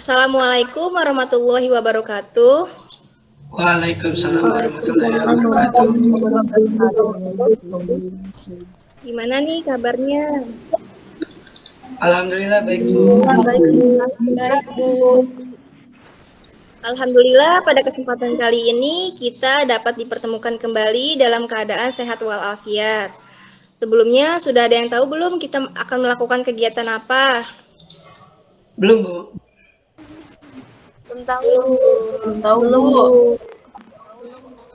Assalamualaikum warahmatullahi wabarakatuh. Waalaikumsalam warahmatullahi wabarakatuh. Gimana nih kabarnya? Alhamdulillah baik Bu. Baik, Bu. Alhamdulillah pada kesempatan kali ini kita dapat dipertemukan kembali dalam keadaan sehat walafiat. Sebelumnya sudah ada yang tahu belum kita akan melakukan kegiatan apa? Belum Bu. Belum tahu. Belum tahu Bu.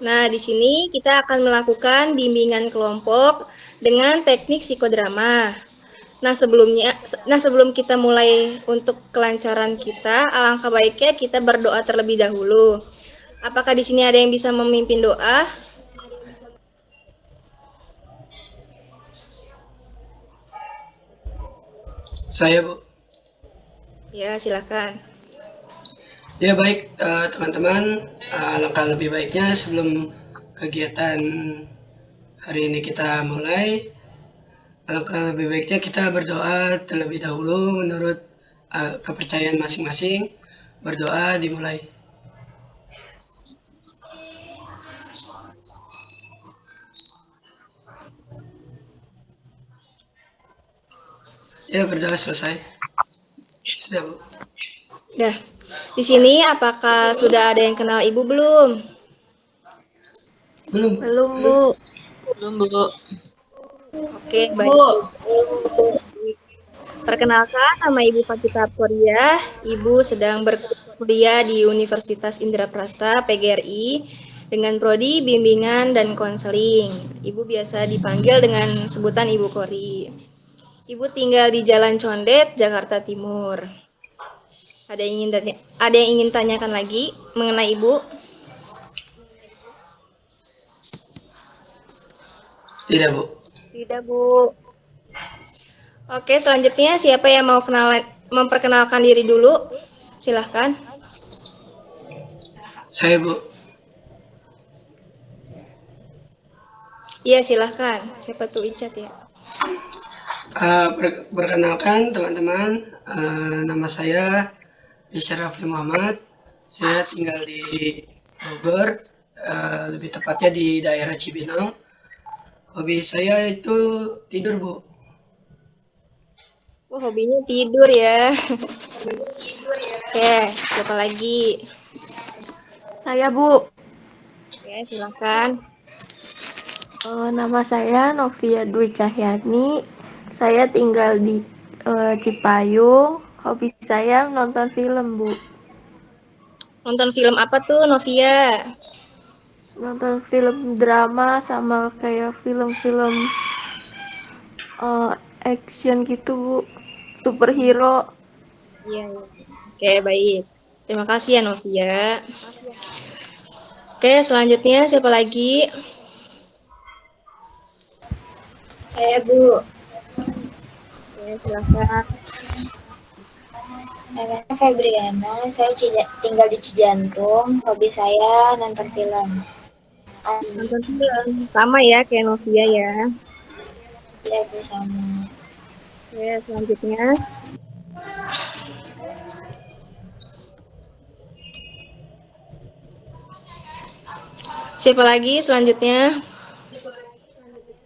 Nah, di sini kita akan melakukan bimbingan kelompok dengan teknik psikodrama. Nah, sebelumnya nah sebelum kita mulai untuk kelancaran kita, alangkah baiknya kita berdoa terlebih dahulu. Apakah di sini ada yang bisa memimpin doa? Saya Bu. Ya, silakan. Ya baik eh, teman-teman, uh, alangkah lebih baiknya sebelum kegiatan hari ini kita mulai, alangkah lebih baiknya kita berdoa terlebih dahulu menurut uh, kepercayaan masing-masing. Berdoa dimulai. Ya berdoa selesai. Sudah Bu. Dah. Di sini apakah sudah ada yang kenal Ibu belum? Belum Bu. Belum Bu. Belum Bu. Oke, baik. Perkenalkan, nama Ibu Fakita Korea. Ibu sedang berkuliah di Universitas Indraprasta PGRI dengan prodi bimbingan dan konseling. Ibu biasa dipanggil dengan sebutan Ibu Kori. Ibu tinggal di Jalan Condet, Jakarta Timur. Ada yang ingin tanya, ada yang ingin tanyakan lagi mengenai Ibu? Tidak Bu. Tidak, Bu. Oke, selanjutnya siapa yang mau kenalan, memperkenalkan diri dulu? Silahkan. Saya Bu. Iya, silahkan. Siapa tuh Icat ya? Uh, per- perkenalkan teman-teman, uh, nama saya Rafli Muhammad. Saya tinggal di Bogor, uh, lebih tepatnya di daerah Cibinong. Hobi saya itu tidur, Bu. Oh, hobinya tidur ya. Oke, siapa lagi? Saya Bu. Oke, silahkan. Eh, nama saya Novia Dwi Cahyani. Saya tinggal di eh, Cipayung. Hobi saya nonton film Bu. Nonton film apa tuh, Novia? Nonton film drama sama kayak film-film eh, action gitu Bu. Superhero. Iya, iya. Oke, baik. Terima kasih ya, Novia. Oke, selanjutnya siapa lagi? Saya Bu, Oke, silahkan. Namanya Febriana, saya Cija- tinggal di Cijantung, hobi saya nonton film. Nonton film. Sama ya, kayak Novia ya. ya Bu sama. Oke, selanjutnya. Siapa lagi selanjutnya?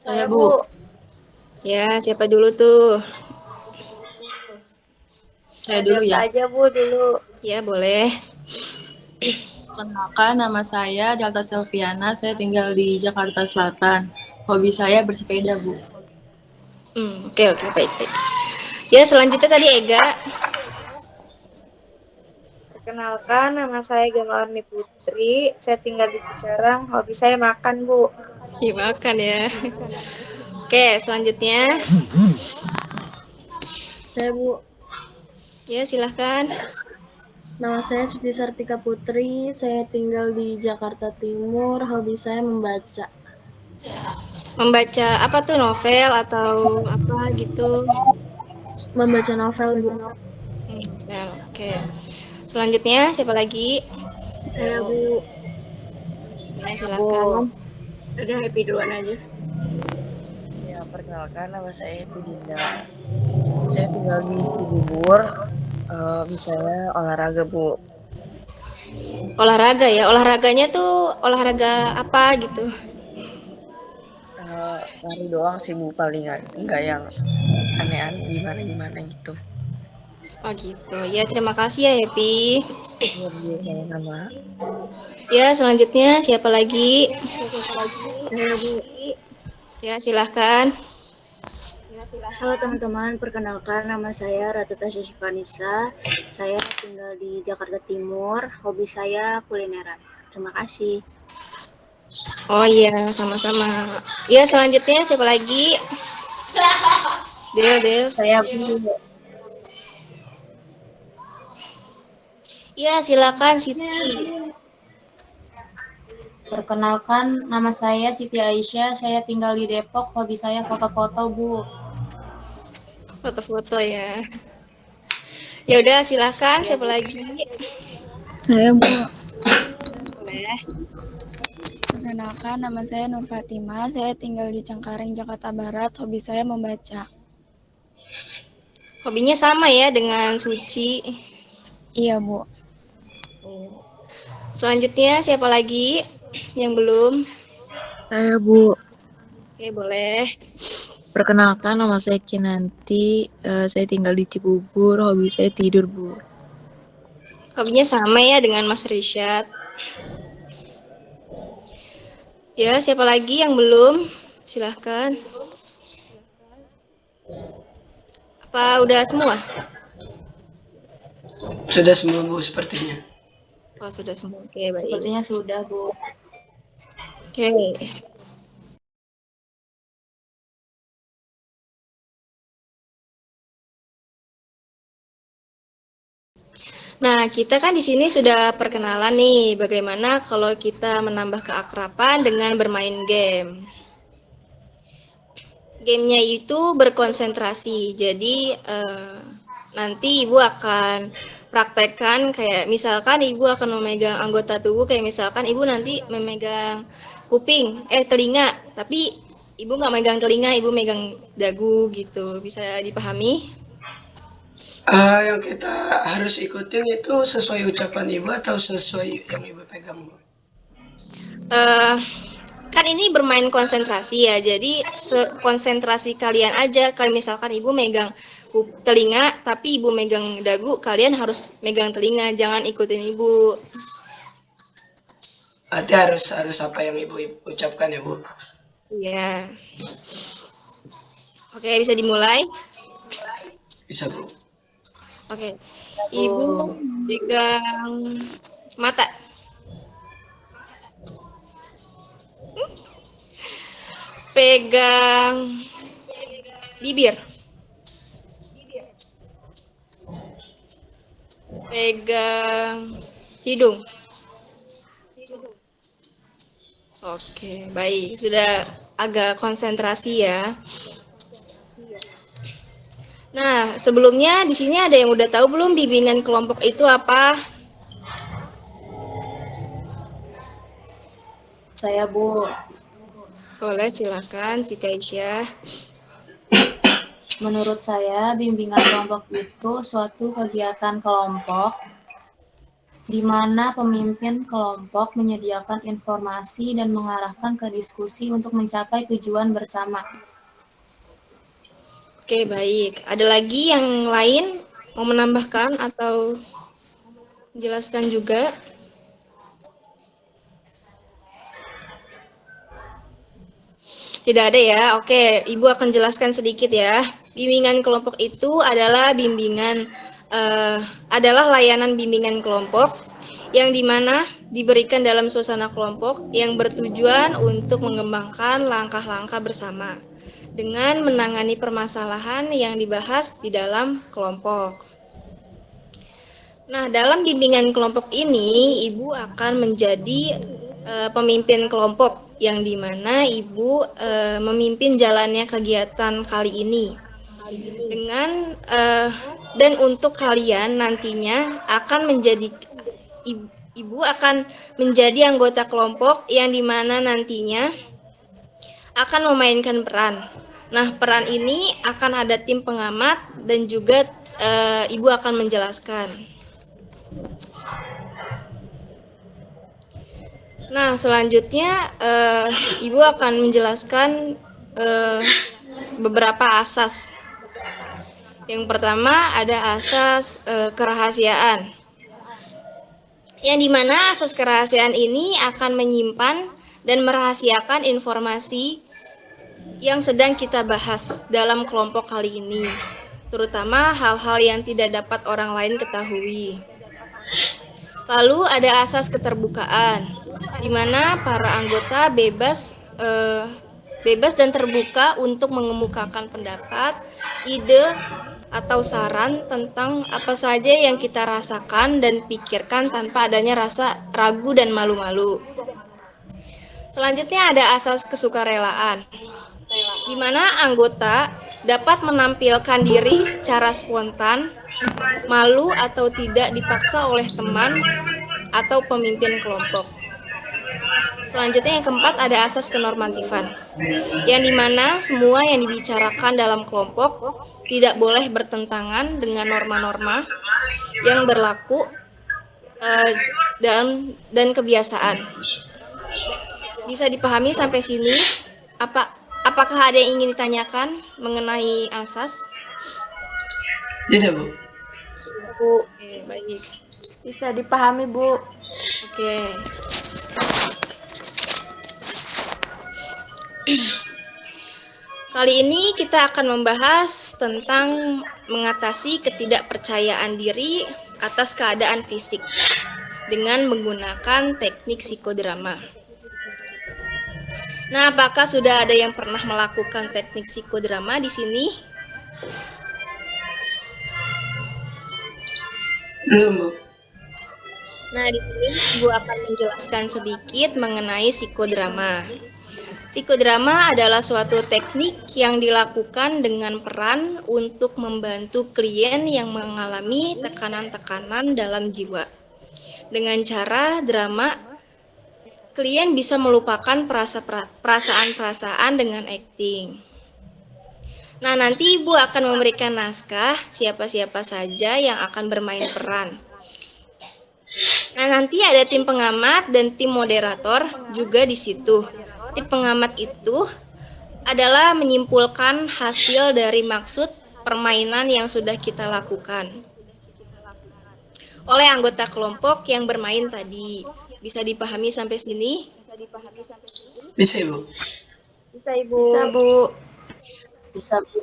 Saya Bu. Ya, siapa dulu tuh? Saya dulu ya. aja Bu dulu. Ya, boleh. Kenalkan, nama saya Jalta Selviana. Saya tinggal di Jakarta Selatan. Hobi saya bersepeda, Bu. Hmm, oke, oke, baik, baik. Ya, selanjutnya tadi Ega. Perkenalkan, nama saya Gamawarni Putri. Saya tinggal di Cikarang. Hobi saya makan, Bu. Iya, makan ya. Oke, selanjutnya. Saya Bu, Ya, silahkan. nama saya Suci Sartika Putri. Saya tinggal di Jakarta Timur. Hobi saya membaca. Membaca apa tuh novel atau apa gitu? Membaca novel Bu. Hmm, novel, oke. Selanjutnya siapa lagi? Saya Bu. Ya, silakan. Udah happy duluan aja. Ya, perkenalkan nama saya itu Dinda. Saya tinggal di Cibubur. Uh, misalnya olahraga bu. Olahraga ya, olahraganya tuh olahraga apa gitu? Uh, lari doang sih bu paling nggak yang aneh-aneh gimana gimana gitu. Oh gitu. Ya terima kasih ya Happy. Iya sama-sama. Ya selanjutnya siapa lagi? Saya Bu. Ya silahkan. Halo teman-teman, perkenalkan nama saya Ratu Tasya. Saya tinggal di Jakarta Timur. Hobi saya kulineran. Terima kasih. Oh iya, sama-sama. Ya selanjutnya siapa lagi? Del, Del. Saya Bu. Ya silakan Siti. Perkenalkan, nama saya Siti Aisyah. Saya tinggal di Depok. Hobi saya foto-foto, Bu. Foto-foto ya. Ya udah silakan siapa lagi? Saya Bu. Boleh. Perkenalkan, nama saya Nur Fatima. Saya tinggal di Cengkareng, Jakarta Barat. Hobi saya membaca. Hobinya sama ya dengan Suci. Iya, Bu. Selanjutnya siapa lagi yang belum? Saya Bu. Oke, boleh. Perkenalkan nama saya Kinanti. Uh, saya tinggal di Cibubur. Hobi saya tidur, Bu. Hobinya sama ya dengan Mas Rishad. Ya, siapa lagi yang belum? Silahkan. Apa udah semua? Sudah semua Bu sepertinya. Oh, sudah semua. Oke, baik. Sepertinya sudah, Bu. Oke. Nah, kita kan di sini sudah perkenalan nih, bagaimana kalau kita menambah keakraban dengan bermain game. Gamenya itu berkonsentrasi, jadi eh, nanti ibu akan praktekkan kayak misalkan ibu akan memegang anggota tubuh kayak misalkan ibu nanti memegang kuping, eh telinga, tapi ibu nggak megang telinga, ibu megang dagu gitu, bisa dipahami? Uh, yang kita harus ikutin itu sesuai ucapan ibu atau sesuai yang ibu pegang? Uh, kan ini bermain konsentrasi ya, jadi konsentrasi kalian aja. Kayak misalkan ibu megang telinga, tapi ibu megang dagu, kalian harus megang telinga, jangan ikutin ibu. Berarti harus harus apa yang ibu ucapkan ya bu? Iya. Oke, bisa dimulai? Bisa bu. Oke, ibu pegang mata. Hmm? Pegang bibir. Pegang hidung. Oke, baik. Sudah agak konsentrasi ya. Nah, sebelumnya di sini ada yang udah tahu belum bimbingan kelompok itu apa? Saya, Bu. Boleh, silakan Siti Aisyah. Menurut saya, bimbingan kelompok itu suatu kegiatan kelompok di mana pemimpin kelompok menyediakan informasi dan mengarahkan ke diskusi untuk mencapai tujuan bersama. Oke, baik. Ada lagi yang lain mau menambahkan atau menjelaskan juga? Tidak ada ya. Oke, Ibu akan jelaskan sedikit ya. Bimbingan kelompok itu adalah bimbingan uh, adalah layanan bimbingan kelompok yang di mana diberikan dalam suasana kelompok yang bertujuan untuk mengembangkan langkah-langkah bersama dengan menangani permasalahan yang dibahas di dalam kelompok. Nah, dalam bimbingan kelompok ini, Ibu akan menjadi uh, pemimpin kelompok yang di mana Ibu uh, memimpin jalannya kegiatan kali ini. Dengan uh, dan untuk kalian nantinya akan menjadi Ibu akan menjadi anggota kelompok yang di mana nantinya akan memainkan peran. Nah, peran ini akan ada tim pengamat dan juga eh, Ibu akan menjelaskan. Nah, selanjutnya eh, Ibu akan menjelaskan eh, beberapa asas. Yang pertama ada asas eh, kerahasiaan. Yang di mana asas kerahasiaan ini akan menyimpan dan merahasiakan informasi yang sedang kita bahas dalam kelompok kali ini, terutama hal-hal yang tidak dapat orang lain ketahui. Lalu ada asas keterbukaan, di mana para anggota bebas eh, bebas dan terbuka untuk mengemukakan pendapat, ide, atau saran tentang apa saja yang kita rasakan dan pikirkan tanpa adanya rasa ragu dan malu-malu. Selanjutnya ada asas kesukarelaan, di mana anggota dapat menampilkan diri secara spontan, malu atau tidak dipaksa oleh teman atau pemimpin kelompok. Selanjutnya yang keempat ada asas kenormatifan, yang di mana semua yang dibicarakan dalam kelompok tidak boleh bertentangan dengan norma-norma yang berlaku uh, dan dan kebiasaan. Bisa dipahami sampai sini? Apa apakah ada yang ingin ditanyakan mengenai asas? Tidak, Bu. Bu, Oke, baik. bisa dipahami, Bu. Oke. Kali ini kita akan membahas tentang mengatasi ketidakpercayaan diri atas keadaan fisik dengan menggunakan teknik psikodrama. Nah, apakah sudah ada yang pernah melakukan teknik psikodrama di sini? Belum, Bu. Nah, di sini Ibu akan menjelaskan sedikit mengenai psikodrama. Psikodrama adalah suatu teknik yang dilakukan dengan peran untuk membantu klien yang mengalami tekanan-tekanan dalam jiwa. Dengan cara drama, klien bisa melupakan perasa- perasaan-perasaan dengan acting. Nah, nanti Ibu akan memberikan naskah siapa-siapa saja yang akan bermain peran. Nah, nanti ada tim pengamat dan tim moderator juga di situ. Tim pengamat itu adalah menyimpulkan hasil dari maksud permainan yang sudah kita lakukan oleh anggota kelompok yang bermain tadi. Bisa dipahami sampai sini? Bisa, Ibu. Bisa, Ibu. Bisa, Bu. Bisa, Bu.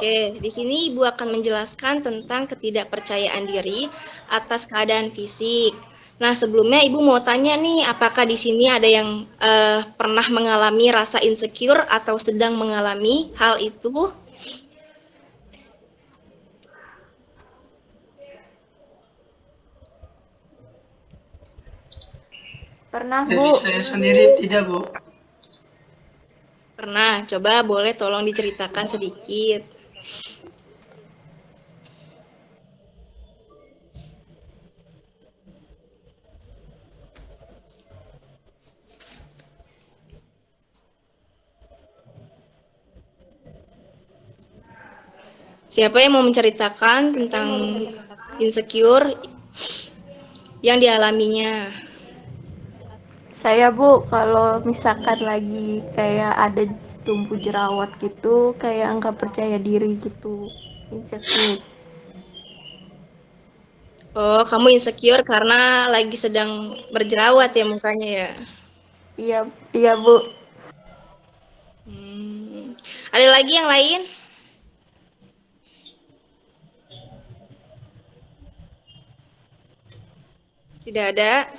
Oke, di sini Ibu akan menjelaskan tentang ketidakpercayaan diri atas keadaan fisik. Nah, sebelumnya Ibu mau tanya nih, apakah di sini ada yang eh, pernah mengalami rasa insecure atau sedang mengalami hal itu? Pernah, Bu. Dari saya sendiri tidak, Bu. Pernah, coba boleh tolong diceritakan sedikit. Siapa yang mau menceritakan tentang insecure yang dialaminya? Saya, Bu, kalau misalkan lagi kayak ada tumbuh jerawat gitu, kayak nggak percaya diri gitu. Insecure. Oh, kamu insecure karena lagi sedang berjerawat ya mukanya ya? Iya, iya, Bu. Hmm. Ada lagi yang lain? Tidak ada.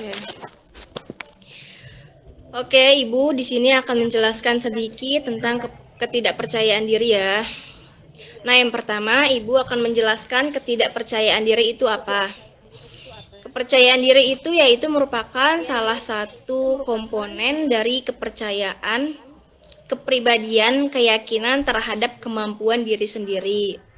Oke. Oke, Ibu di sini akan menjelaskan sedikit tentang ke- ketidakpercayaan diri ya. Nah, yang pertama, Ibu akan menjelaskan ketidakpercayaan diri itu apa. Kepercayaan diri itu yaitu merupakan salah satu komponen dari kepercayaan, kepribadian, keyakinan terhadap kemampuan diri sendiri.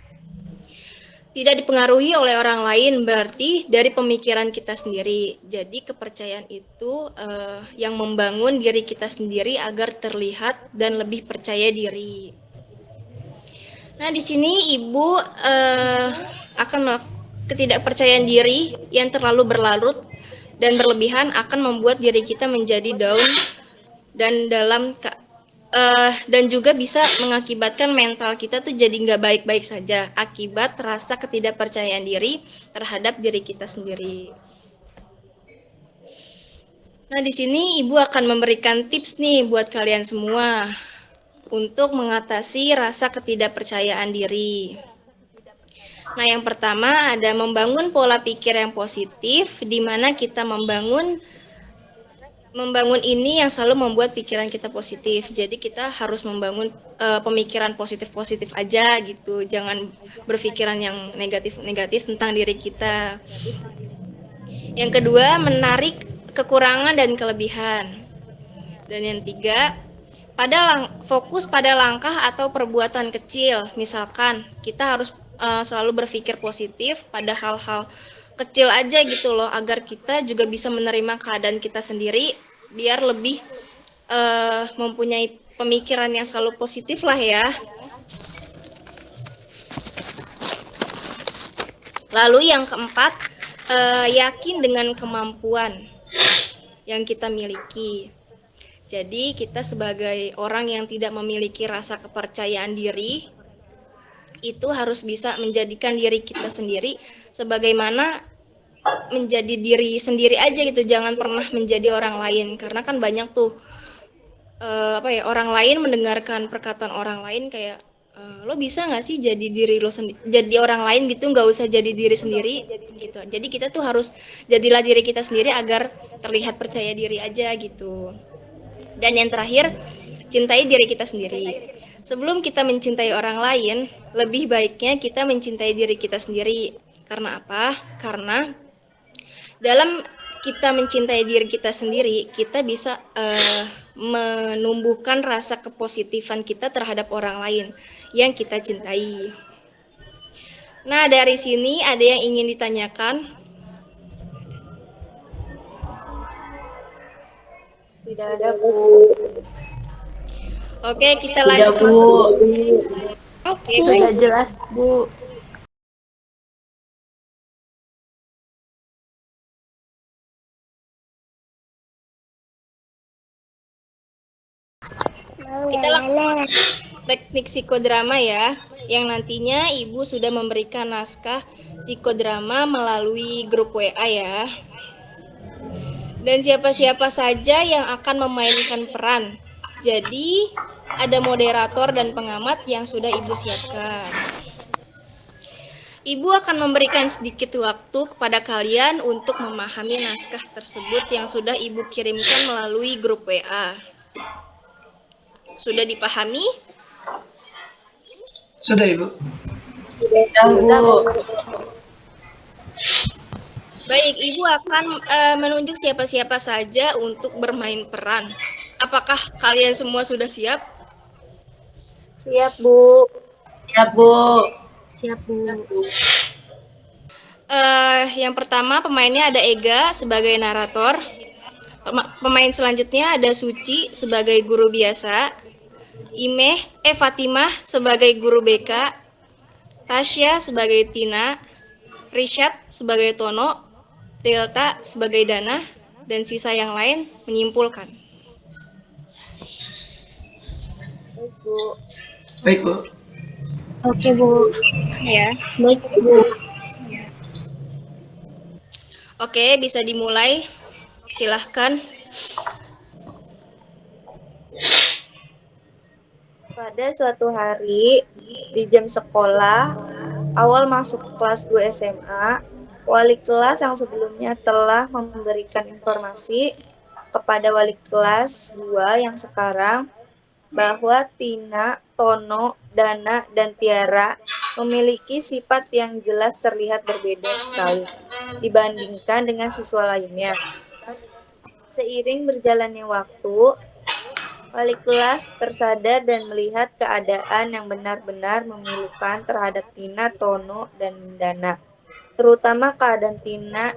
Tidak dipengaruhi oleh orang lain berarti dari pemikiran kita sendiri. Jadi kepercayaan itu eh, yang membangun diri kita sendiri agar terlihat dan lebih percaya diri. Nah, di sini Ibu uh, akan ketidakpercayaan diri yang terlalu berlarut dan berlebihan akan membuat diri kita menjadi down dan dalam uh, dan juga bisa mengakibatkan mental kita tuh jadi nggak baik-baik saja akibat rasa ketidakpercayaan diri terhadap diri kita sendiri. Nah, di sini Ibu akan memberikan tips nih buat kalian semua untuk mengatasi rasa ketidakpercayaan diri. Nah, yang pertama ada membangun pola pikir yang positif, di mana kita membangun membangun ini yang selalu membuat pikiran kita positif. Jadi kita harus membangun uh, pemikiran positif-positif aja gitu. Jangan berpikiran yang negatif-negatif tentang diri kita. Yang kedua, menarik kekurangan dan kelebihan. Dan yang tiga, pada lang fokus pada langkah atau perbuatan kecil. Misalkan kita harus uh, selalu berpikir positif pada hal-hal kecil aja gitu loh agar kita juga bisa menerima keadaan kita sendiri biar lebih uh, mempunyai pemikiran yang selalu positif lah ya. Lalu yang keempat uh, yakin dengan kemampuan yang kita miliki. Jadi kita sebagai orang yang tidak memiliki rasa kepercayaan diri itu harus bisa menjadikan diri kita sendiri sebagaimana menjadi diri sendiri aja gitu jangan pernah menjadi orang lain karena kan banyak tuh uh, apa ya orang lain mendengarkan perkataan orang lain kayak uh, lo bisa nggak sih jadi diri lo sendiri jadi orang lain gitu nggak usah jadi diri sendiri gitu jadi kita tuh harus jadilah diri kita sendiri agar terlihat percaya diri aja gitu dan yang terakhir cintai diri kita sendiri Sebelum kita mencintai orang lain, lebih baiknya kita mencintai diri kita sendiri. Karena apa? Karena dalam kita mencintai diri kita sendiri, kita bisa uh, menumbuhkan rasa kepositifan kita terhadap orang lain yang kita cintai. Nah, dari sini ada yang ingin ditanyakan? Tidak ada, Bu. Oke, kita lanjut. Bu. Oke, sudah jelas, Bu. Lakukan teknik psikodrama ya, yang nantinya Ibu sudah memberikan naskah psikodrama melalui grup WA ya. Dan siapa-siapa saja yang akan memainkan peran jadi ada moderator dan pengamat yang sudah Ibu siapkan. Ibu akan memberikan sedikit waktu kepada kalian untuk memahami naskah tersebut yang sudah Ibu kirimkan melalui grup WA. Sudah dipahami? Sudah, Ibu. Sudah, Bu. Baik, Ibu akan uh, menunjuk siapa-siapa saja untuk bermain peran. Apakah kalian semua sudah siap? Siap, Bu. Siap, Bu. Siap, Bu. Uh, yang pertama pemainnya ada Ega sebagai narator. Pemain selanjutnya ada Suci sebagai guru biasa. Imeh, eh Fatimah sebagai guru BK. Tasya sebagai Tina. Rishad sebagai Tono. Delta sebagai Dana. Dan sisa yang lain menyimpulkan. Bu. Baik, Bu. Oke, Bu. Ya. Baik, Bu. Oke, bisa dimulai. Silahkan. Pada suatu hari di jam sekolah, awal masuk kelas 2 SMA, wali kelas yang sebelumnya telah memberikan informasi kepada wali kelas 2 yang sekarang bahwa Tina, Tono, Dana, dan Tiara memiliki sifat yang jelas terlihat berbeda sekali dibandingkan dengan siswa lainnya. Seiring berjalannya waktu, wali kelas tersadar dan melihat keadaan yang benar-benar memilukan terhadap Tina, Tono, dan Dana, terutama keadaan Tina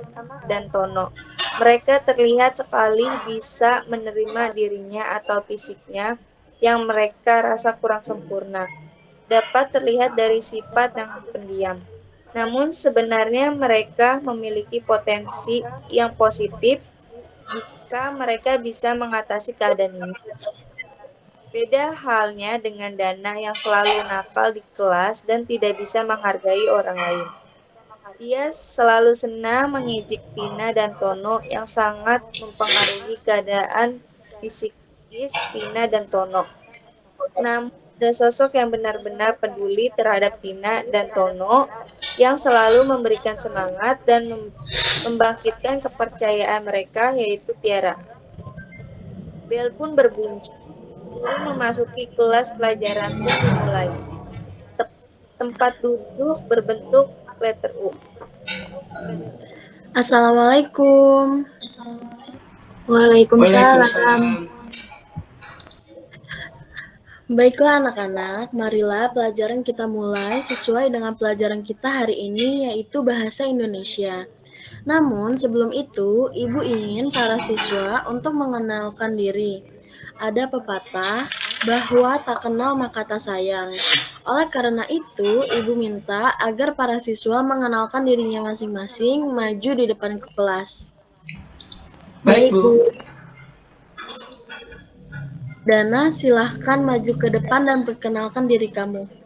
dan Tono. Mereka terlihat sekali bisa menerima dirinya atau fisiknya yang mereka rasa kurang sempurna. dapat terlihat dari sifat yang pendiam. Namun sebenarnya mereka memiliki potensi yang positif jika mereka bisa mengatasi keadaan ini. Beda halnya dengan Dana yang selalu nakal di kelas dan tidak bisa menghargai orang lain. Dia selalu senang mengejek Tina dan Tono yang sangat mempengaruhi keadaan fisikis Tina dan Tono. Namun ada sosok yang benar-benar peduli terhadap Tina dan Tono yang selalu memberikan semangat dan membangkitkan kepercayaan mereka yaitu Tiara. Bel pun berbunyi. Guru memasuki kelas pelajaran pun dimulai. Tempat duduk berbentuk letter U. Assalamualaikum. Waalaikumsalam. Baiklah anak-anak, marilah pelajaran kita mulai sesuai dengan pelajaran kita hari ini yaitu Bahasa Indonesia. Namun sebelum itu, Ibu ingin para siswa untuk mengenalkan diri. Ada pepatah bahwa tak kenal maka tak sayang. Oleh karena itu, Ibu minta agar para siswa mengenalkan dirinya masing-masing maju di depan kelas. Baik, Bu. Dana, silahkan maju ke depan dan perkenalkan diri kamu.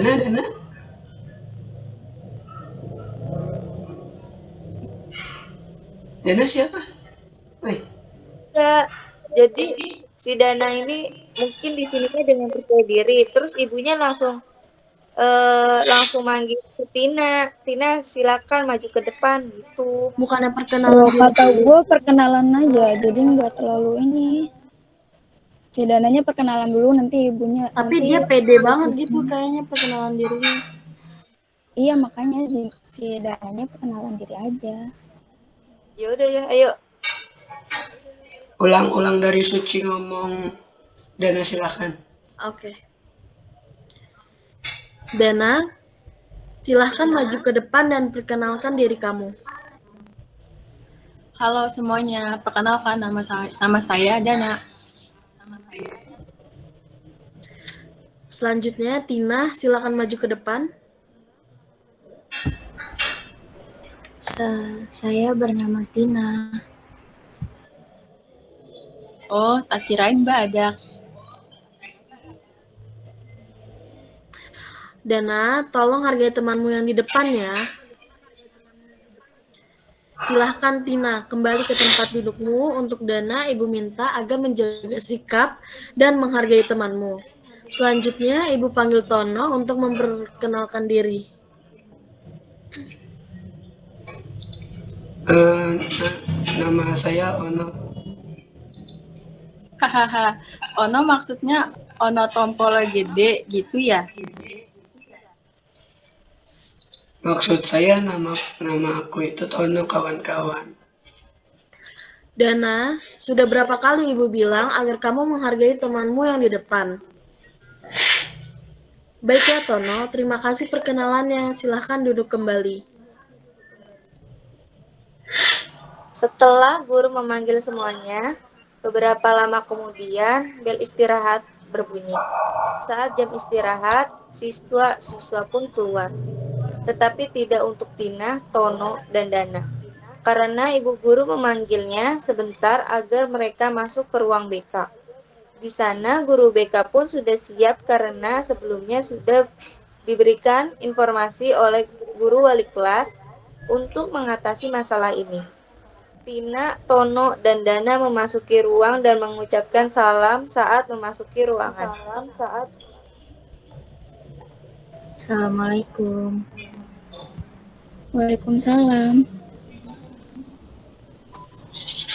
Dana, Dana. Dana siapa? Woi, Ya, jadi si Dana ini mungkin di sininya dengan percaya diri, terus ibunya langsung eh langsung manggil ke Tina. Tina silakan maju ke depan gitu. Bukannya perkenalan diri kata gue perkenalan aja, jadi nggak terlalu ini. Si dananya perkenalan dulu, nanti ibunya. Tapi nanti dia pede banget gitu kayaknya perkenalan dirinya. Iya makanya di- si dananya perkenalan diri aja. Ya udah ya, ayo. ulang-ulang dari Suci ngomong. Dana silakan. Oke. Dana, silahkan maju ke depan dan perkenalkan diri kamu. Halo semuanya, perkenalkan nama saya, nama saya Dana. Selanjutnya, Tina, silakan maju ke depan. Sa- saya bernama Tina. Oh, tak kirain badak. Dana, tolong hargai temanmu yang di depan ya. Silahkan Tina, kembali ke tempat dudukmu. Untuk Dana, Ibu minta agar menjaga sikap dan menghargai temanmu. Selanjutnya, Ibu panggil Tono untuk memperkenalkan diri. Eh, na- nama saya Ono. Hahaha, Ono maksudnya Ono tompol gede gitu ya? Maksud saya nama nama aku itu Tono kawan-kawan. Dana, sudah berapa kali Ibu bilang agar kamu menghargai temanmu yang di depan? Baiklah Tono, terima kasih perkenalannya. Silahkan duduk kembali. Setelah guru memanggil semuanya, beberapa lama kemudian bel istirahat berbunyi. Saat jam istirahat, siswa-siswa pun keluar. Tetapi tidak untuk Tina, Tono, dan Dana. Karena ibu guru memanggilnya sebentar agar mereka masuk ke ruang BK. Di sana guru BK pun sudah siap karena sebelumnya sudah diberikan informasi oleh guru wali kelas untuk mengatasi masalah ini. Tina, Tono, dan Dana memasuki ruang dan mengucapkan salam saat memasuki ruangan. Salam saat Assalamualaikum. Waalaikumsalam.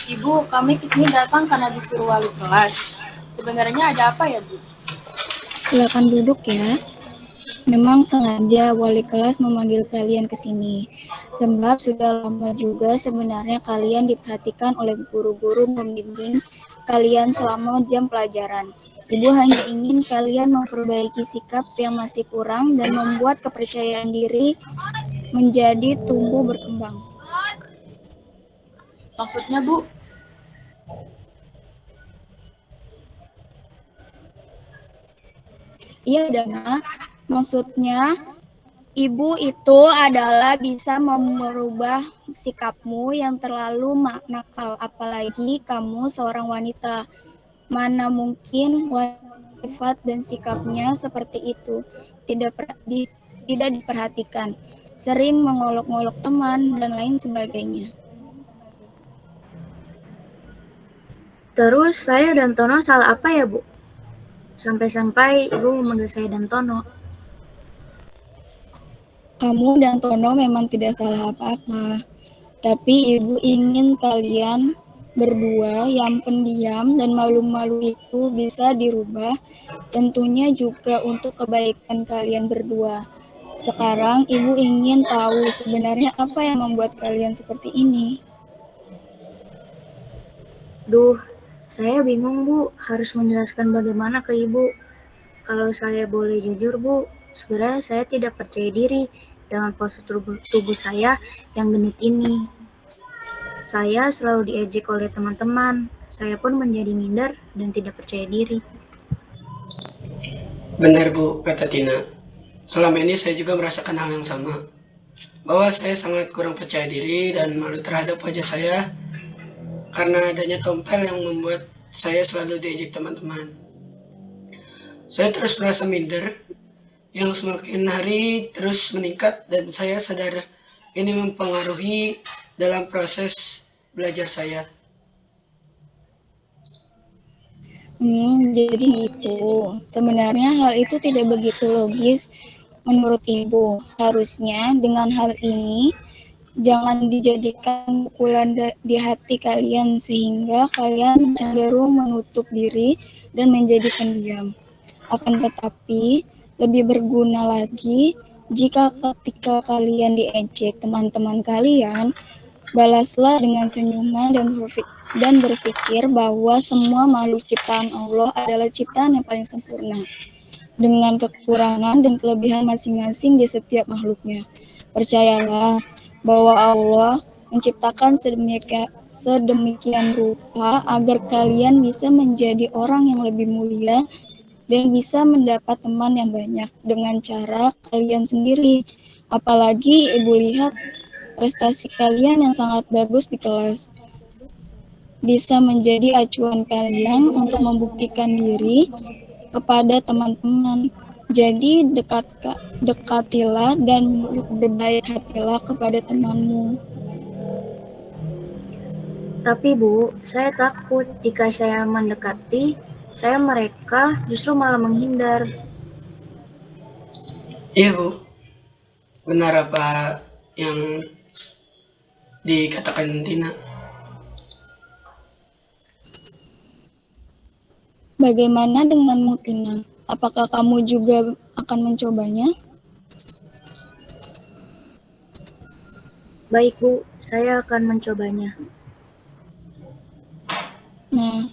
Ibu, kami ke sini datang karena disuruh wali kelas. Sebenarnya ada apa ya, Bu? Silakan duduk ya. Memang sengaja wali kelas memanggil kalian ke sini. Sebab sudah lama juga sebenarnya kalian diperhatikan oleh guru-guru membimbing kalian selama jam pelajaran. Ibu hanya ingin kalian memperbaiki sikap yang masih kurang dan membuat kepercayaan diri menjadi tumbuh berkembang. Maksudnya, Bu? Iya, Dana. Maksudnya, ibu itu adalah bisa merubah sikapmu yang terlalu nakal, apalagi kamu seorang wanita. Mana mungkin sifat dan sikapnya seperti itu tidak di, tidak diperhatikan, sering mengolok-olok teman dan lain sebagainya. Terus saya dan Tono salah apa ya, Bu? Sampai-sampai Ibu memanggil saya dan Tono. Kamu dan Tono memang tidak salah apa-apa. Tapi Ibu ingin kalian berdua yang pendiam dan malu-malu itu bisa dirubah, tentunya juga untuk kebaikan kalian berdua. Sekarang Ibu ingin tahu sebenarnya apa yang membuat kalian seperti ini. Duh, saya bingung Bu, harus menjelaskan bagaimana ke Ibu. Kalau saya boleh jujur Bu, sebenarnya saya tidak percaya diri dengan postur tubuh, tubuh saya yang genit ini. Saya selalu diejek oleh teman-teman. Saya pun menjadi minder dan tidak percaya diri. Benar Bu, kata Tina. Selama ini saya juga merasakan hal yang sama. Bahwa saya sangat kurang percaya diri dan malu terhadap wajah saya karena adanya tompel yang membuat saya selalu diejek teman-teman. Saya terus merasa minder yang semakin hari terus meningkat dan saya sadar ini mempengaruhi dalam proses belajar saya. Hmm, jadi itu. Sebenarnya hal itu tidak begitu logis menurut Ibu. Harusnya dengan hal ini jangan dijadikan pukulan di hati kalian sehingga kalian cenderung menutup diri dan menjadi pendiam. Akan tetapi lebih berguna lagi jika ketika kalian diejek teman-teman kalian, Balaslah dengan senyuman dan dan berpikir bahwa semua makhluk ciptaan Allah adalah ciptaan yang paling sempurna dengan kekurangan dan kelebihan masing-masing di setiap makhluknya. Percayalah bahwa Allah menciptakan sedemikian, sedemikian rupa agar kalian bisa menjadi orang yang lebih mulia dan bisa mendapat teman yang banyak dengan cara kalian sendiri. Apalagi ibu lihat prestasi kalian yang sangat bagus di kelas bisa menjadi acuan kalian untuk membuktikan diri kepada teman-teman. Jadi dekat dekatilah dan berbaik hatilah kepada temanmu. Tapi Bu, saya takut jika saya mendekati, saya mereka justru malah menghindar. Iya Bu, benar apa yang dikatakan Tina. Bagaimana denganmu Tina? Apakah kamu juga akan mencobanya? Baik Bu, saya akan mencobanya. Nah,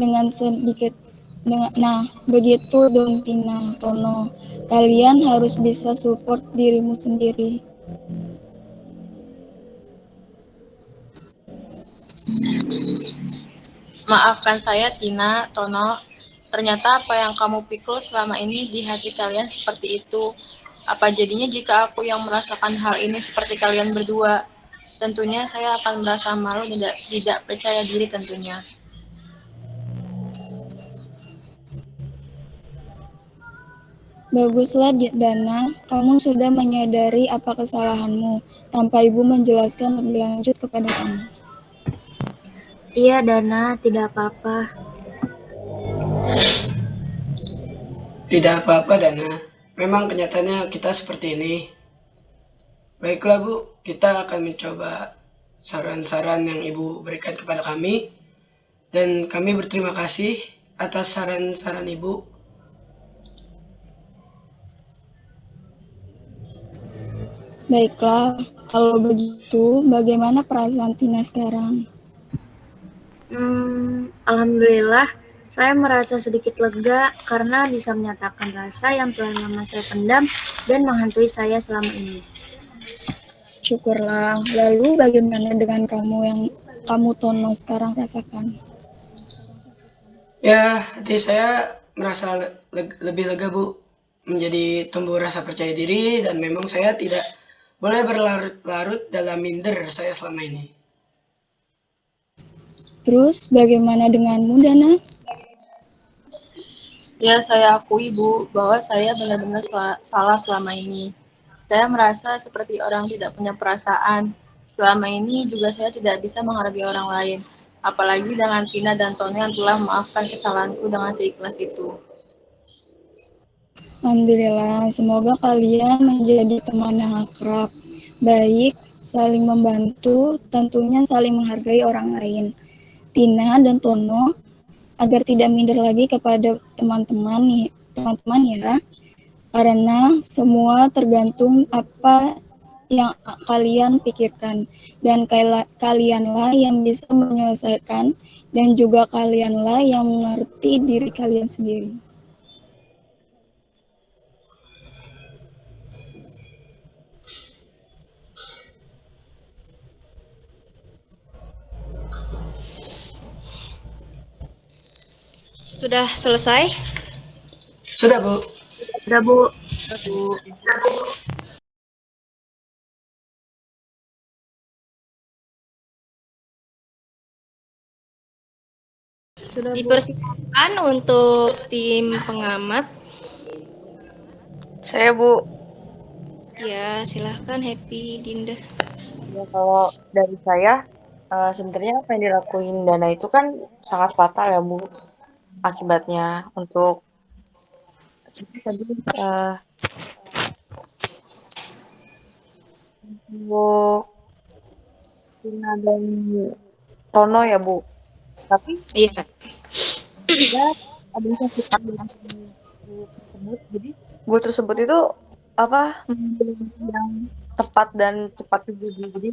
dengan sedikit dengan, nah, begitu dong Tina, Tono. Kalian harus bisa support dirimu sendiri. Maafkan saya, Tina, Tono. Ternyata apa yang kamu pikul selama ini di hati kalian seperti itu. Apa jadinya jika aku yang merasakan hal ini seperti kalian berdua? Tentunya saya akan merasa malu dan tidak, tidak percaya diri tentunya. Baguslah Dana, kamu sudah menyadari apa kesalahanmu tanpa ibu menjelaskan lebih lanjut kepada kamu. Iya Dana, tidak apa-apa. Tidak apa-apa Dana, memang kenyataannya kita seperti ini. Baiklah Bu, kita akan mencoba saran-saran yang Ibu berikan kepada kami. Dan kami berterima kasih atas saran-saran Ibu Baiklah, kalau begitu bagaimana perasaan Tina sekarang? Hmm, Alhamdulillah, Saya merasa sedikit lega karena bisa menyatakan rasa yang telah lama saya pendam dan menghantui saya selama ini. Syukurlah. Lalu bagaimana dengan kamu yang kamu Tono sekarang rasakan? Ya, hati saya merasa le lebih lega, Bu. Menjadi tumbuh rasa percaya diri dan memang saya tidak boleh berlarut-larut dalam minder saya selama ini. Terus bagaimana denganmu, Dana? Ya, saya akui, Bu, bahwa saya benar-benar salah selama ini. Saya merasa seperti orang tidak punya perasaan. Selama ini juga saya tidak bisa menghargai orang lain. Apalagi dengan Tina dan Tony yang telah memaafkan kesalahanku dengan seikhlas itu. Alhamdulillah, semoga kalian menjadi teman yang akrab, baik, saling membantu, tentunya saling menghargai orang lain. Tina dan Tono agar tidak minder lagi kepada teman-teman nih, teman-teman ya. Karena semua tergantung apa yang kalian pikirkan dan kalianlah yang bisa menyelesaikan dan juga kalianlah yang mengerti diri kalian sendiri. Sudah selesai? Sudah, Bu. Sudah, Bu. Sudah, Bu. Sudah, Dipersilakan untuk tim pengamat. Saya, Bu. Ya, silahkan Happy Dinda. Ya, kalau dari saya, uh, sebenarnya apa yang dilakuin Dana itu kan sangat fatal ya, Bu akibatnya untuk tadi uh, untuk Tina dan Tono ya Bu? Tapi iya. ya ada tersebut. Jadi gue tersebut itu apa yang tepat dan cepat juga jadi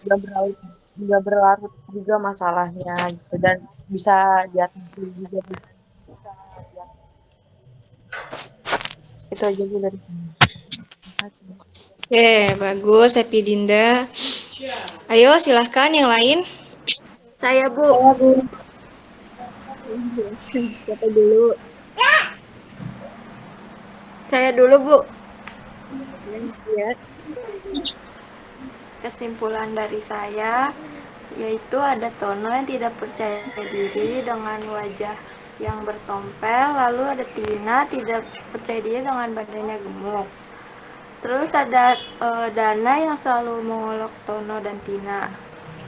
juga berlarut juga berlarut juga masalahnya gitu. Dan bisa diatasi juga itu aja bu dari Oke, bagus Happy Dinda. Ayo silahkan yang lain. Saya Bu. Saya Bu. Siapa dulu? Saya dulu Bu. Ya. Kesimpulan dari saya yaitu ada Tono yang tidak percaya diri dengan wajah yang bertompel, lalu ada Tina tidak percaya diri dengan badannya gemuk. Terus ada uh, Dana yang selalu mengolok Tono dan Tina.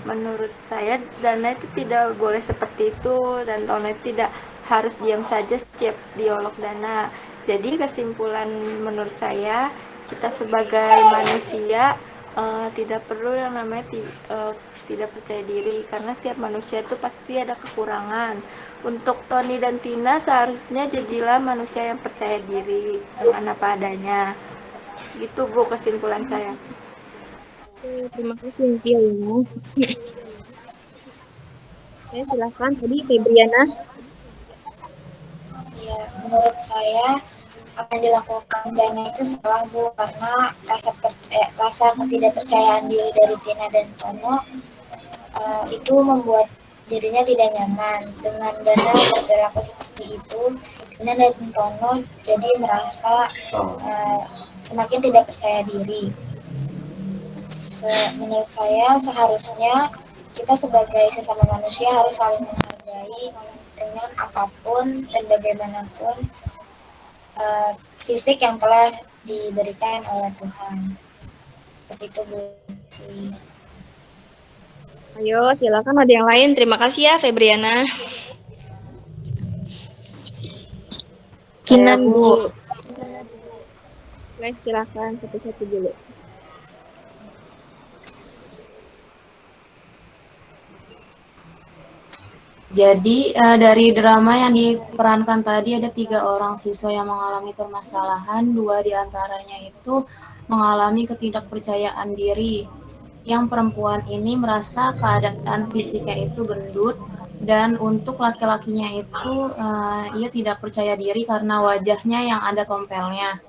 Menurut saya Dana itu tidak boleh seperti itu dan Tono itu tidak harus diam saja setiap diolok Dana. Jadi kesimpulan menurut saya kita sebagai manusia uh, tidak perlu yang namanya uh, tidak percaya diri karena setiap manusia itu pasti ada kekurangan. Untuk Tony dan Tina seharusnya jadilah manusia yang percaya diri dengan apa adanya. Gitu Bu kesimpulan saya. Terima kasih Tia ya. Ya, silahkan tadi Febriana. Ya, menurut saya apa yang dilakukan Dana itu salah Bu karena rasa per, eh, rasa ketidakpercayaan diri dari Tina dan Tono uh, itu membuat dirinya tidak nyaman. Dengan Dana berperilaku seperti itu Dana dan Tono jadi merasa uh, semakin tidak percaya diri. Se menurut saya seharusnya kita sebagai sesama manusia harus saling menghargai dengan apa pun dan bagaimanapun uh, fisik yang telah diberikan oleh Tuhan. Seperti itu Bu Ayo, silakan ada yang lain. Terima kasih ya, Febriana. Kinan, Bu. Baik, silakan satu-satu dulu. Jadi uh, dari drama yang diperankan tadi ada tiga orang siswa yang mengalami permasalahan, dua di antaranya itu mengalami ketidakpercayaan diri yang perempuan ini merasa keadaan fisiknya itu gendut Dan untuk laki-lakinya itu uh, ia tidak percaya diri karena wajahnya yang ada tompelnya.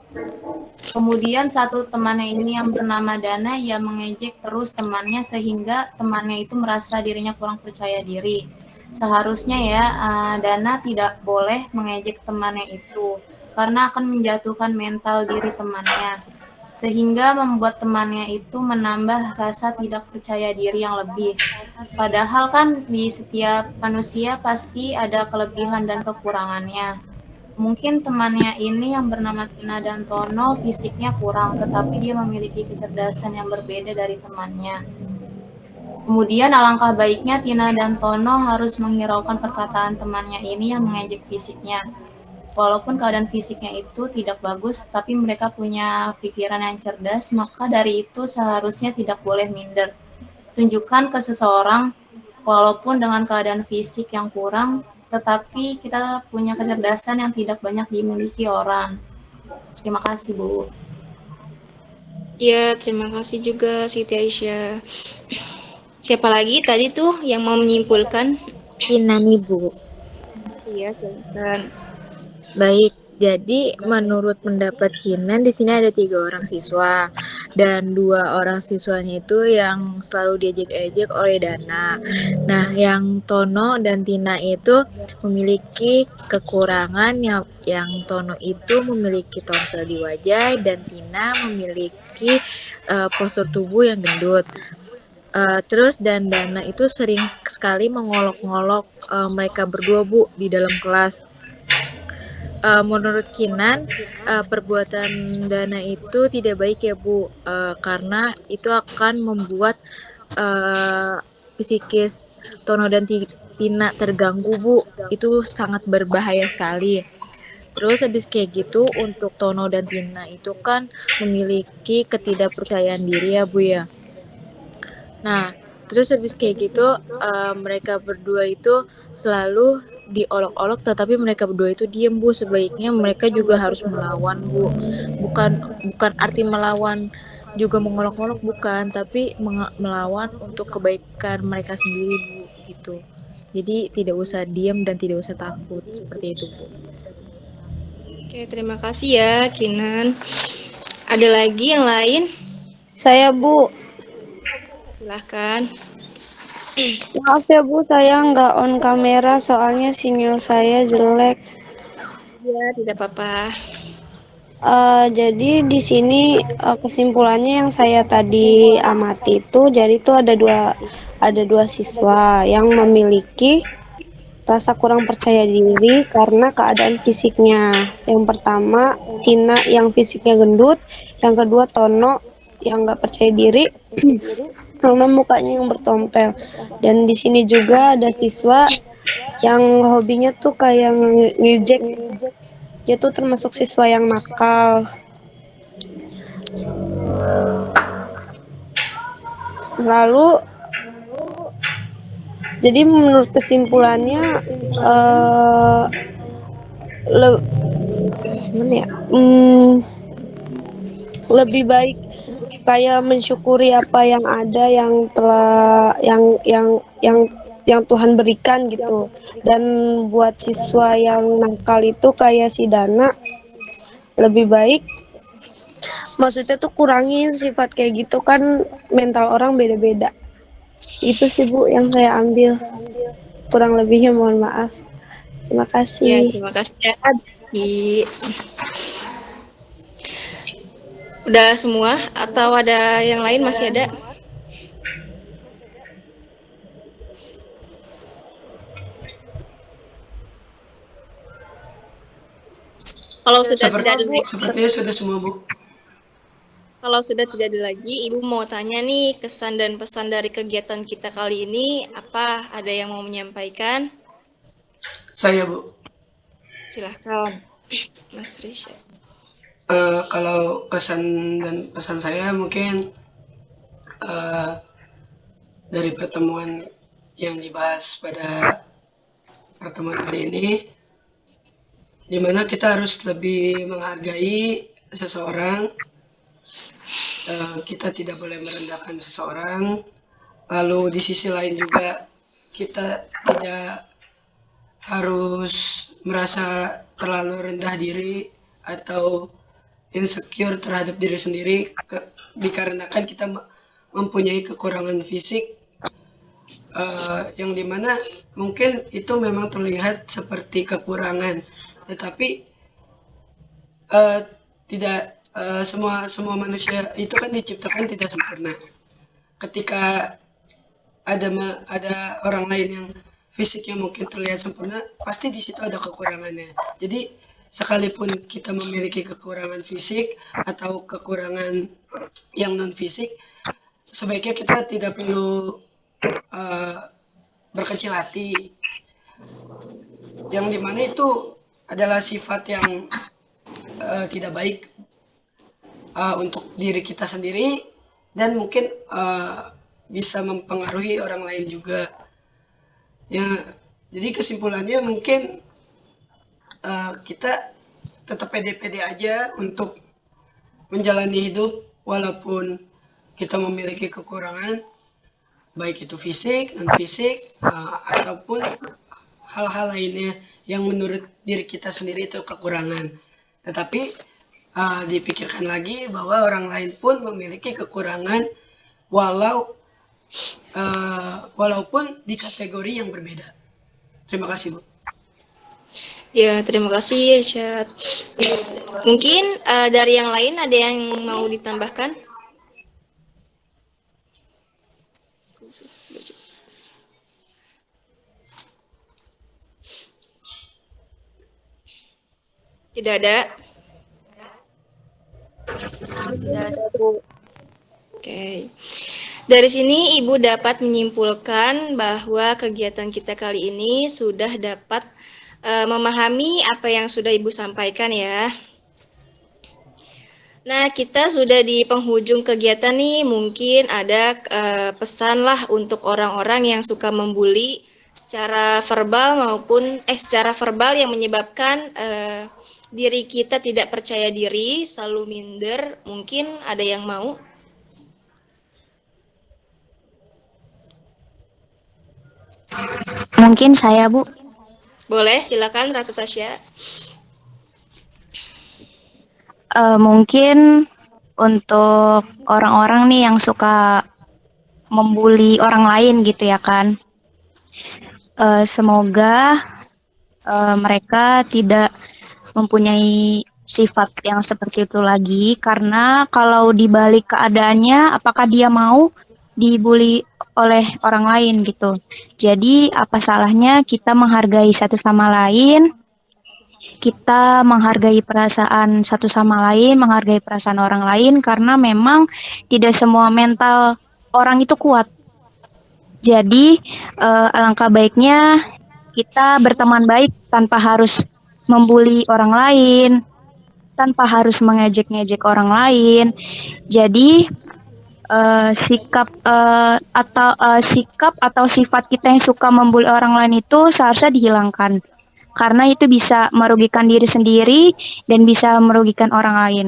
Kemudian satu temannya ini yang bernama Dana, ia mengejek terus temannya sehingga temannya itu merasa dirinya kurang percaya diri. Seharusnya ya uh, Dana tidak boleh mengejek temannya itu karena akan menjatuhkan mental diri temannya sehingga membuat temannya itu menambah rasa tidak percaya diri yang lebih. Padahal kan di setiap manusia pasti ada kelebihan dan kekurangannya. Mungkin temannya ini yang bernama Tina dan Tono fisiknya kurang, tetapi dia memiliki kecerdasan yang berbeda dari temannya. Kemudian alangkah baiknya Tina dan Tono harus menghiraukan perkataan temannya ini yang mengejek fisiknya. Walaupun keadaan fisiknya itu tidak bagus, tapi mereka punya pikiran yang cerdas, maka dari itu seharusnya tidak boleh minder. Tunjukkan ke seseorang, walaupun dengan keadaan fisik yang kurang, tetapi kita punya kecerdasan yang tidak banyak dimiliki orang. Terima kasih, Bu. Ya, terima kasih juga Siti Aisyah. Siapa lagi tadi tuh yang mau menyimpulkan? Ina nih, Bu. Iya, silakan. Baik, jadi menurut pendapat Kinan di sini ada tiga orang siswa dan dua orang siswanya itu yang selalu diejek-ejek oleh Dana. Nah, yang Tono dan Tina itu memiliki kekurangan yang yang Tono itu memiliki tompel di wajah dan Tina memiliki uh, postur tubuh yang gendut. Uh, terus dan Dana itu sering sekali mengolok-ngolok uh, mereka berdua bu di dalam kelas uh, menurut Kinan uh, perbuatan dana itu tidak baik ya Bu. Uh, karena itu akan membuat uh, psikis Tono dan Tina terganggu Bu. Itu sangat berbahaya sekali. Terus habis kayak gitu untuk Tono dan Tina itu kan memiliki ketidakpercayaan diri ya Bu ya. Nah terus habis kayak gitu uh, mereka berdua itu selalu diolok-olok tetapi mereka berdua itu diem bu. Sebaiknya mereka juga harus melawan bu. Bukan bukan arti melawan juga mengolok-olok bukan tapi melawan untuk kebaikan mereka sendiri bu gitu. Jadi tidak usah diem dan tidak usah takut seperti itu bu. Oke terima kasih ya Kinan. Ada lagi yang lain? Saya bu. Silahkan Maaf ya Bu, saya nggak on kamera soalnya sinyal saya jelek. Ya, tidak apa-apa. Uh, jadi di sini uh, kesimpulannya yang saya tadi amati itu, jadi itu ada dua ada dua siswa yang memiliki rasa kurang percaya diri karena keadaan fisiknya. Yang pertama Tina yang fisiknya gendut, yang kedua Tono yang nggak percaya diri karena mukanya yang bertompel dan di sini juga ada siswa yang hobinya tuh kayak ngejek. Dia tuh termasuk siswa yang nakal. Lalu jadi menurut kesimpulannya uh, le ya? Hmm, lebih baik kayak mensyukuri apa yang ada yang telah yang yang yang yang Tuhan berikan gitu. Dan buat siswa yang nakal itu kayak si Dana lebih baik maksudnya tuh kurangin sifat kayak gitu kan mental orang beda-beda. Itu sih Bu yang saya ambil. Kurang lebihnya mohon maaf. Terima kasih. Ya, terima kasih Udah semua atau ada yang lain masih ada? Kalau sudah Seperti, tidak ada sepertinya sudah semua bu. Kalau sudah tidak ada lagi, Ibu mau tanya nih kesan dan pesan dari kegiatan kita kali ini apa? Ada yang mau menyampaikan? Saya bu. Silahkan, Mas Risha. Uh, kalau kesan dan pesan saya mungkin uh, dari pertemuan yang dibahas pada pertemuan kali ini, di mana kita harus lebih menghargai seseorang, uh, kita tidak boleh merendahkan seseorang, lalu di sisi lain juga kita tidak harus merasa terlalu rendah diri atau insecure terhadap diri sendiri ke, dikarenakan kita mempunyai kekurangan fisik uh, yang di mana mungkin itu memang terlihat seperti kekurangan. Tetapi uh, tidak uh, semua semua manusia itu kan diciptakan tidak sempurna. Ketika ada ada orang lain yang fisiknya mungkin terlihat sempurna pasti di situ ada kekurangannya. Jadi sekalipun kita memiliki kekurangan fisik atau kekurangan yang non fisik sebaiknya kita tidak perlu uh, berkecil hati. Yang di mana itu adalah sifat yang uh, tidak baik uh, untuk diri kita sendiri dan mungkin uh, bisa mempengaruhi orang lain juga. Ya jadi kesimpulannya mungkin uh, kita tetap pede-pede aja untuk menjalani hidup walaupun kita memiliki kekurangan baik itu fisik non fisik uh, ataupun hal-hal lainnya yang menurut diri kita sendiri itu kekurangan. Tetapi uh, dipikirkan lagi bahwa orang lain pun memiliki kekurangan walau uh, walaupun di kategori yang berbeda. Terima kasih bu Ya, terima kasih Richard. Mungkin uh, dari yang lain ada yang mau ditambahkan? Tidak ada? Tidak ada, Bu. Oke. Dari sini Ibu dapat menyimpulkan bahwa kegiatan kita kali ini sudah dapat uh, memahami apa yang sudah Ibu sampaikan ya. Nah, kita sudah di penghujung kegiatan nih, mungkin ada uh, pesan lah untuk orang-orang yang suka membuli secara verbal maupun eh secara verbal yang menyebabkan uh, diri kita tidak percaya diri, selalu minder. Mungkin ada yang mau? Mungkin saya, Bu. Boleh, silakan Ratu Tasya. Uh, mungkin untuk orang-orang nih yang suka membuli orang lain gitu ya kan. Uh, semoga uh, mereka tidak mempunyai sifat yang seperti itu lagi karena kalau dibalik keadaannya apakah dia mau dibully oleh orang lain gitu. Jadi apa salahnya kita menghargai satu sama lain, kita menghargai perasaan satu sama lain, menghargai perasaan orang lain karena memang tidak semua mental orang itu kuat. Jadi uh, alangkah baiknya kita berteman baik tanpa harus membuli orang lain, tanpa harus mengejek-ngejek orang lain. Jadi uh, sikap uh, atau uh, sikap atau sifat kita yang suka membuli orang lain itu seharusnya dihilangkan karena itu bisa merugikan diri sendiri dan bisa merugikan orang lain.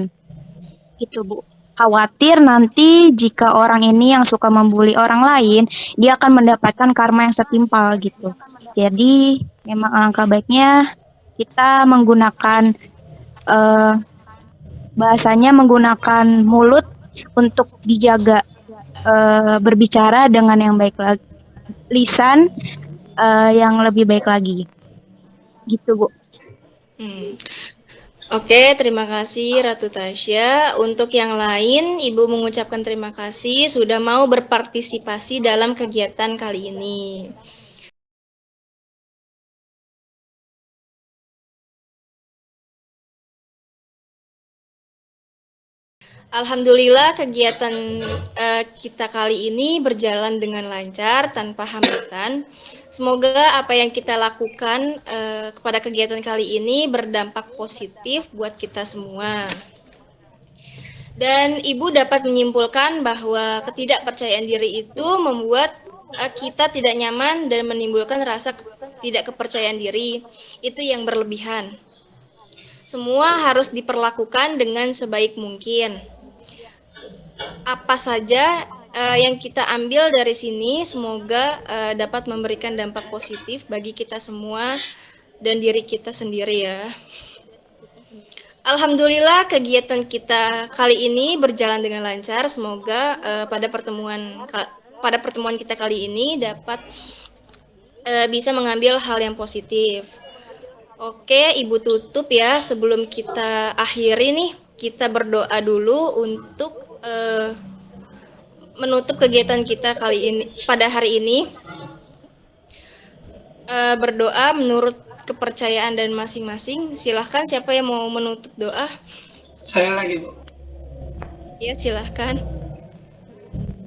Itu Bu. Khawatir nanti jika orang ini yang suka membuli orang lain, dia akan mendapatkan karma yang setimpal gitu. Jadi memang alangkah baiknya kita menggunakan uh, bahasanya menggunakan mulut untuk dijaga uh, berbicara dengan yang baik lagi, lisan uh, yang lebih baik lagi. Gitu, Bu. Hmm. Oke, terima kasih Ratu Tasya. Untuk yang lain, Ibu mengucapkan terima kasih sudah mau berpartisipasi dalam kegiatan kali ini. Alhamdulillah kegiatan uh, kita kali ini berjalan dengan lancar tanpa hambatan. Semoga apa yang kita lakukan uh, kepada kegiatan kali ini berdampak positif buat kita semua. Dan Ibu dapat menyimpulkan bahwa ketidakpercayaan diri itu membuat uh, kita tidak nyaman dan menimbulkan rasa tidak kepercayaan diri. Itu yang berlebihan. Semua harus diperlakukan dengan sebaik mungkin apa saja uh, yang kita ambil dari sini semoga uh, dapat memberikan dampak positif bagi kita semua dan diri kita sendiri ya. Alhamdulillah kegiatan kita kali ini berjalan dengan lancar. Semoga uh, pada pertemuan pada pertemuan kita kali ini dapat uh, bisa mengambil hal yang positif. Oke, Ibu tutup ya sebelum kita akhiri nih. Kita berdoa dulu untuk uh, menutup kegiatan kita kali ini pada hari ini. Uh, berdoa menurut kepercayaan dan masing-masing. Silahkan siapa yang mau menutup doa? Saya lagi, Bu. Ya, silahkan.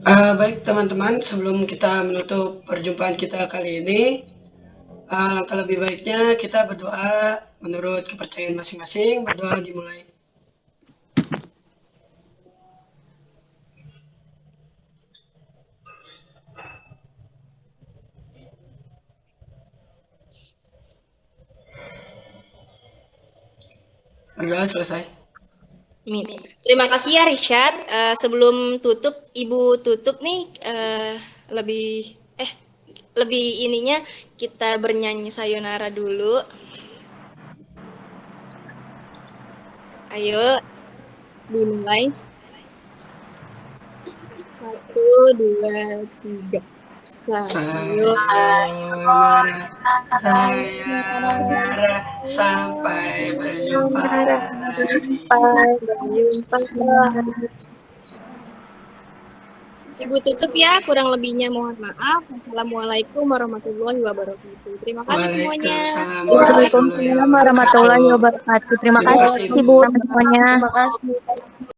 Uh, baik teman-teman, sebelum kita menutup perjumpaan kita kali ini, uh, langkah lebih baiknya kita berdoa menurut kepercayaan masing-masing. Berdoa dimulai. Berdoa selesai. Terima kasih ya Richard. Uh, sebelum tutup, Ibu tutup nih uh, lebih eh lebih ininya kita bernyanyi sayonara dulu. Ayo dimulai. Satu, dua, tiga. Sayonara, sayonara, sampai berjumpa Sampai berjumpa Ibu tutup ya, kurang lebihnya mohon maaf. Assalamualaikum warahmatullahi wabarakatuh. Terima kasih semuanya. Waalaikumsalam warahmatullahi wabarakatuh. Terima kasih Ibu semuanya. Terima kasih.